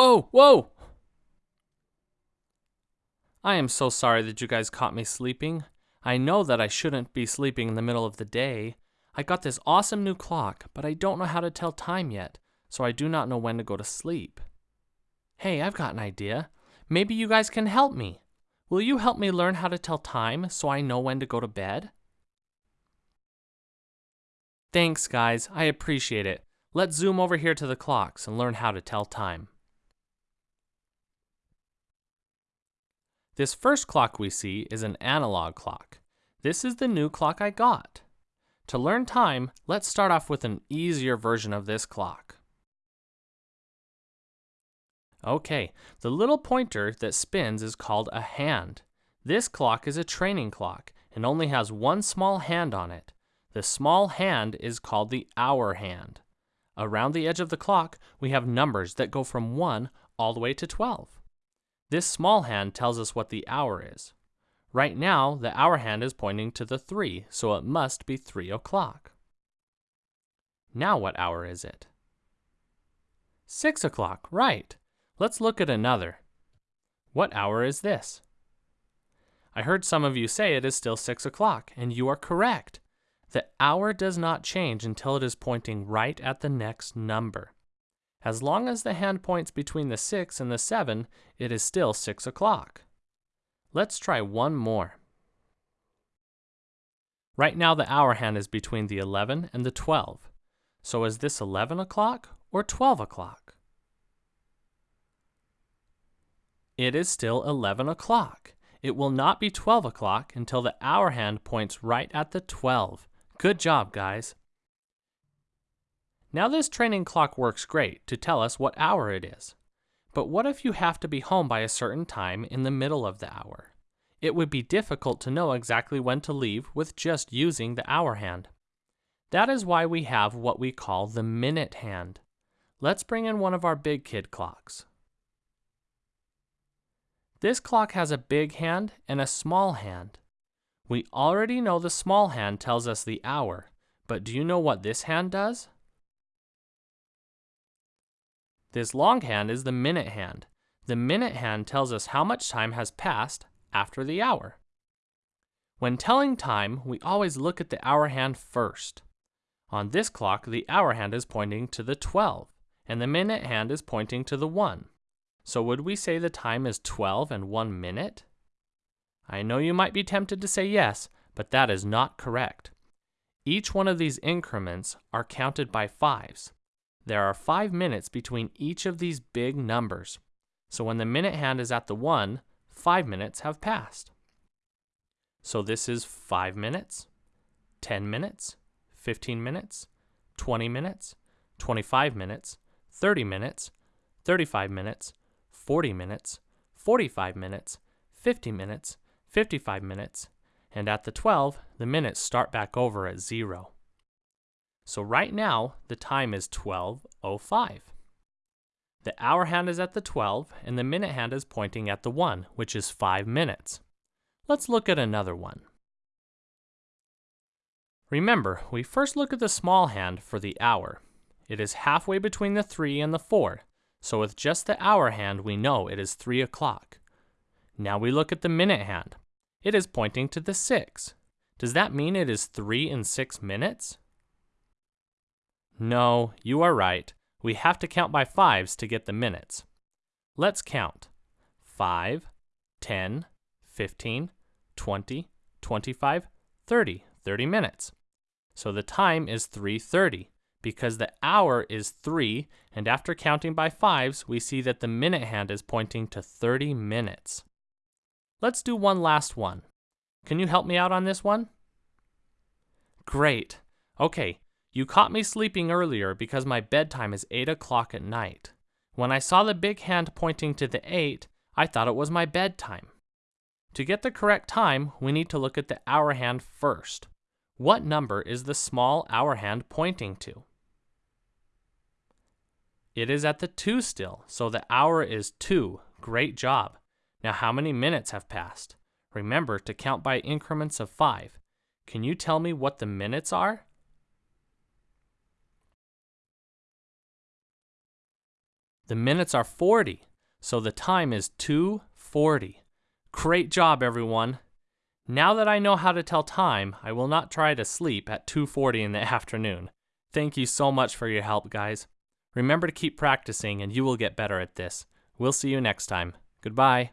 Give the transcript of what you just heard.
Whoa, whoa! I am so sorry that you guys caught me sleeping. I know that I shouldn't be sleeping in the middle of the day. I got this awesome new clock, but I don't know how to tell time yet, so I do not know when to go to sleep. Hey, I've got an idea. Maybe you guys can help me. Will you help me learn how to tell time so I know when to go to bed? Thanks, guys. I appreciate it. Let's zoom over here to the clocks and learn how to tell time. This first clock we see is an analog clock. This is the new clock I got. To learn time, let's start off with an easier version of this clock. Okay, the little pointer that spins is called a hand. This clock is a training clock and only has one small hand on it. The small hand is called the hour hand. Around the edge of the clock, we have numbers that go from 1 all the way to 12. This small hand tells us what the hour is. Right now, the hour hand is pointing to the 3, so it must be 3 o'clock. Now what hour is it? 6 o'clock, right. Let's look at another. What hour is this? I heard some of you say it is still 6 o'clock, and you are correct. The hour does not change until it is pointing right at the next number. As long as the hand points between the 6 and the 7, it is still 6 o'clock. Let's try one more. Right now the hour hand is between the 11 and the 12. So is this 11 o'clock or 12 o'clock? It is still 11 o'clock. It will not be 12 o'clock until the hour hand points right at the 12. Good job, guys. Now this training clock works great to tell us what hour it is. But what if you have to be home by a certain time in the middle of the hour? It would be difficult to know exactly when to leave with just using the hour hand. That is why we have what we call the minute hand. Let's bring in one of our big kid clocks. This clock has a big hand and a small hand. We already know the small hand tells us the hour, but do you know what this hand does? This long hand is the minute hand. The minute hand tells us how much time has passed after the hour. When telling time, we always look at the hour hand first. On this clock, the hour hand is pointing to the 12, and the minute hand is pointing to the 1. So would we say the time is 12 and 1 minute? I know you might be tempted to say yes, but that is not correct. Each one of these increments are counted by fives. There are five minutes between each of these big numbers. So when the minute hand is at the 1, five minutes have passed. So this is 5 minutes, 10 minutes, 15 minutes, 20 minutes, 25 minutes, 30 minutes, 35 minutes, 40 minutes, 45 minutes, 50 minutes, 55 minutes, and at the 12, the minutes start back over at 0. So right now, the time is 12.05. The hour hand is at the 12, and the minute hand is pointing at the 1, which is 5 minutes. Let's look at another one. Remember, we first look at the small hand for the hour. It is halfway between the 3 and the 4, so with just the hour hand we know it is 3 o'clock. Now we look at the minute hand. It is pointing to the 6. Does that mean it is 3 and 6 minutes? No, you are right. We have to count by fives to get the minutes. Let's count. 5, 10, 15, 20, 25, 30, 30 minutes. So the time is 3.30 because the hour is 3 and after counting by fives we see that the minute hand is pointing to 30 minutes. Let's do one last one. Can you help me out on this one? Great. Okay, you caught me sleeping earlier because my bedtime is 8 o'clock at night. When I saw the big hand pointing to the 8, I thought it was my bedtime. To get the correct time, we need to look at the hour hand first. What number is the small hour hand pointing to? It is at the 2 still, so the hour is 2. Great job. Now how many minutes have passed? Remember to count by increments of 5. Can you tell me what the minutes are? The minutes are 40, so the time is 2:40. Great job, everyone. Now that I know how to tell time, I will not try to sleep at 2:40 in the afternoon. Thank you so much for your help, guys. Remember to keep practicing and you will get better at this. We'll see you next time. Goodbye.